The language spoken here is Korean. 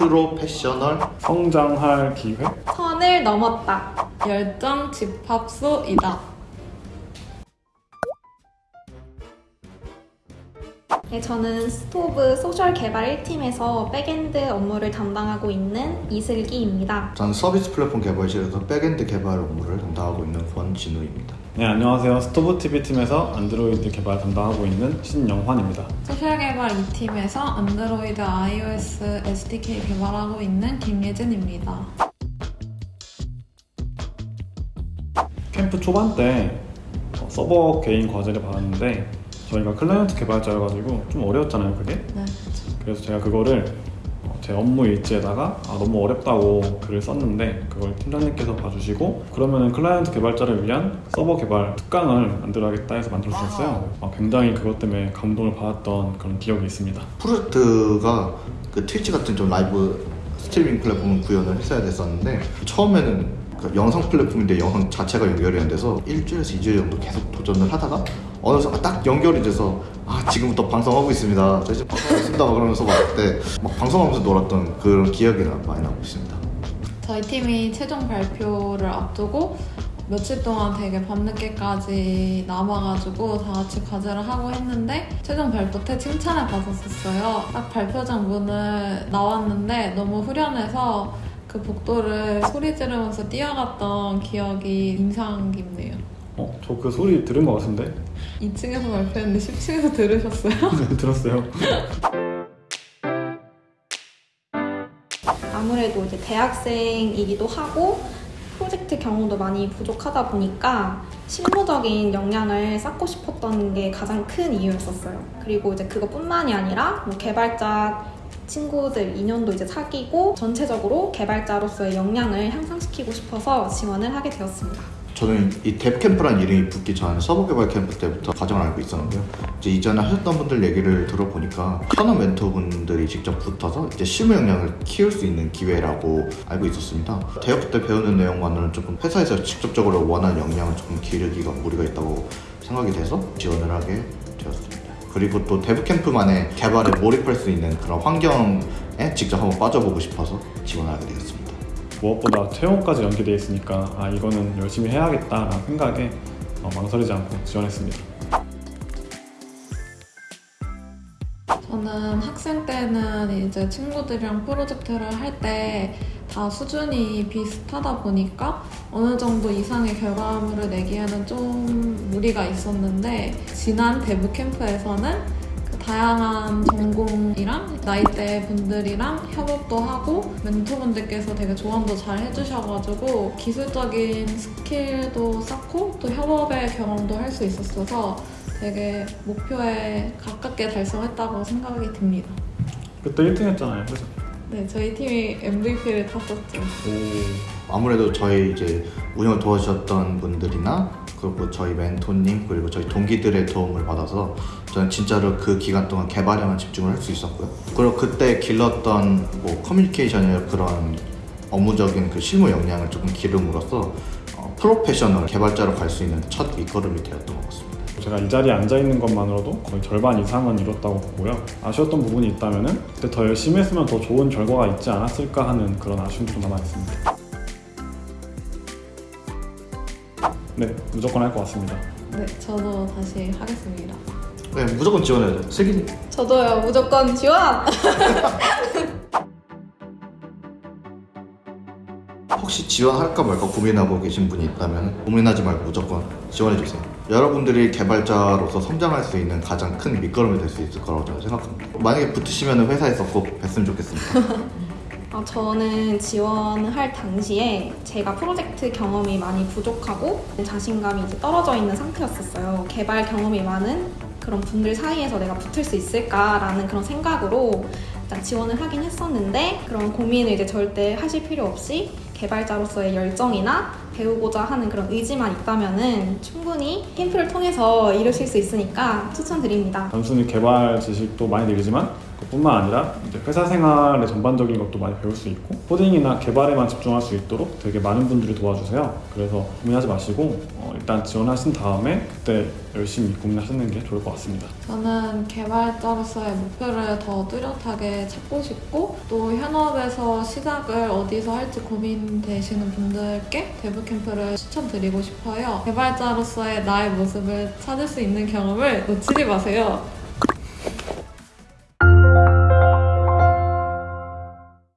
프로페셔널 성장할 기회? 선을 넘었다. 열정 집합소이다. 네, 저는 스토브 소셜 개발 1팀에서 backend 업무를 담당하고 있는 이슬기입니다. 저는 서비스 플랫폼 개발실에서 backend 개발 업무를 담당하고 있는 권진우입니다. 네, 안녕하세요. 스토브TV 팀에서 안드로이드 개발 담당하고 있는 신영환입니다. 소셜 개발 2팀에서 안드로이드 iOS SDK 개발하고 있는 김예진입니다. 캠프 초반 때 어, 서버 개인 과제를 받았는데 저희가 클라이언트 개발자여가지고 좀 어려웠잖아요, 그게. 네, 그래서 제가 그거를 어, 제 업무 일지에다가 아, 너무 어렵다고 글을 썼는데 그걸 팀장님께서 봐주시고 그러면은 클라이언트 개발자를 위한 서버 개발 특강을 만들어야겠다 해서 만들어주셨어요. 아, 굉장히 그것 때문에 감동을 받았던 그런 기억이 있습니다. 프로젝트가 그 트위치 같은 좀 라이브 스트리밍 플랫폼을 구현을 했어야 됐었는데 처음에는 그 영상 플랫폼인데 영상 자체가 연결이 안 돼서 일주일에서 이주일 정도 계속 도전을 하다가 어느 순간 딱 연결이 돼서 아 지금부터 방송하고 있습니다. 저 이제 방송하고 있습니다. 막 그러면서 막 그때 막 방송하면서 놀았던 그런 기억이 나- 많이 나고 있습니다. 저희 팀이 최종 발표를 앞두고 며칠 동안 되게 밤늦게까지 남아가지고 다 같이 과제를 하고 했는데 최종 발표 때 칭찬을 받았었어요. 딱 발표장 문을 나왔는데 너무 후련해서 그 복도를 소리 지르면서 뛰어갔던 기억이 인상 깊네요. 어, 저 그 소리 들은 것 같은데? 2층에서 발표했는데 10층에서 들으셨어요? 네, 들었어요. 아무래도 이제 대학생이기도 하고 프로젝트 경험도 많이 부족하다 보니까 실무적인 역량을 쌓고 싶었던 게 가장 큰 이유였었어요. 그리고 이제 그것뿐만이 아니라 뭐 개발자 친구들 인연도 이제 사귀고 전체적으로 개발자로서의 역량을 향상시키고 싶어서 지원을 하게 되었습니다. 저는 이 뎁캠프라는 이름이 붙기 전 서버 개발 캠프 때부터 가정을 알고 있었는데요. 이제 이전에 하셨던 분들 얘기를 들어보니까 현업 멘토분들이 직접 붙어서 이제 실무 역량을 키울 수 있는 기회라고 알고 있었습니다. 대학 때 배우는 내용만으로는 조금 회사에서 직접적으로 원하는 역량을 조금 기르기가 무리가 있다고 생각이 돼서 지원을 하게 되었습니다. 그리고 또 데브 캠프만의 개발에 몰입할 수 있는 그런 환경에 직접 한번 빠져보고 싶어서 지원을 하게 되었습니다. 무엇보다 채용까지 연계되어 있으니까 아 이거는 열심히 해야겠다 라는 생각에 어, 망설이지 않고 지원했습니다. 저는 학생 때는 이제 친구들이랑 프로젝트를 할때 다 수준이 비슷하다 보니까 어느 정도 이상의 결과물을 내기에는 좀 무리가 있었는데 지난 대부 캠프에서는 그 다양한 전공이랑 나이대 분들이랑 협업도 하고 멘토분들께서 되게 조언도 잘 해주셔가지고 기술적인 스킬도 쌓고 또 협업의 경험도 할 수 있었어서 되게 목표에 가깝게 달성했다고 생각이 듭니다. 그때 1등 했잖아요. 그래서 네, 저희 팀이 MVP를 탔었죠. 오, 아무래도 저희 이제 운영을 도와주셨던 분들이나 그리고 저희 멘토님 그리고 저희 동기들의 도움을 받아서 저는 진짜로 그 기간 동안 개발에만 집중을 할 수 있었고요. 그리고 그때 길렀던 뭐 커뮤니케이션이나 그런 업무적인 그 실무 역량을 조금 기름으로써 어, 프로페셔널 개발자로 갈 수 있는 첫 밑거름이 되었던 것 같습니다. 제가 이 자리에 앉아 있는 것만으로도 거의 절반 이상은 이뤘다고 보고요. 아쉬웠던 부분이 있다면은 그때 더 열심히 했으면 더 좋은 결과가 있지 않았을까 하는 그런 아쉬움도 좀 남아 있습니다. 네, 무조건 할 것 같습니다. 네, 저도 다시 하겠습니다. 네, 무조건 지원해야죠. 슬기님. 저도요 무조건 지원! 혹시 지원할까 말까 고민하고 계신 분이 있다면 고민하지 말고 무조건 지원해주세요. 여러분들이 개발자로서 성장할 수 있는 가장 큰 밑거름이 될 수 있을 거라고 저는 생각합니다. 만약에 붙으시면 회사에서 꼭 뵀으면 좋겠습니다. 아, 저는 지원할 당시에 제가 프로젝트 경험이 많이 부족하고 자신감이 이제 떨어져 있는 상태였었어요. 개발 경험이 많은 그런 분들 사이에서 내가 붙을 수 있을까라는 그런 생각으로 일단 지원을 하긴 했었는데 그런 고민을 이제 절대 하실 필요 없이 개발자로서의 열정이나 배우고자 하는 그런 의지만 있다면은 충분히 캠프를 통해서 이루실 수 있으니까 추천드립니다. 단순히 개발 지식도 많이 늘지만 그뿐만 아니라 이제 회사 생활의 전반적인 것도 많이 배울 수 있고 코딩이나 개발에만 집중할 수 있도록 되게 많은 분들이 도와주세요. 그래서 고민하지 마시고 어, 일단 지원하신 다음에 그때 열심히 고민하시는 게 좋을 것 같습니다. 저는 개발자로서의 목표를 더 뚜렷하게 찾고 싶고 또 현업에서 시작을 어디서 할지 고민되시는 분들께 대부 캠프를 추천드리고 싶어요. 개발자로서의 나의 모습을 찾을 수 있는 경험을 놓치지 마세요.